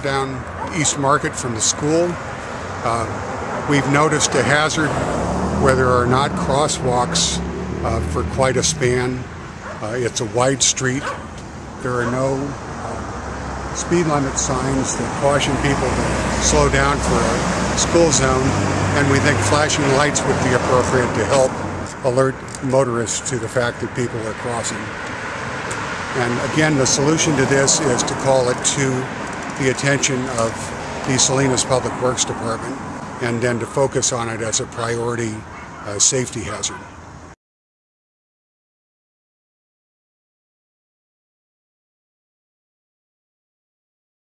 down East Market from the school. Uh, we've noticed a hazard where there are not crosswalks uh, for quite a span. Uh, it's a wide street. There are no uh, speed limit signs that caution people to slow down for a school zone, and we think flashing lights would be appropriate to help alert motorists to the fact that people are crossing. And again, the solution to this is to call it to the attention of the Salinas Public Works Department and then to focus on it as a priority uh, safety hazard.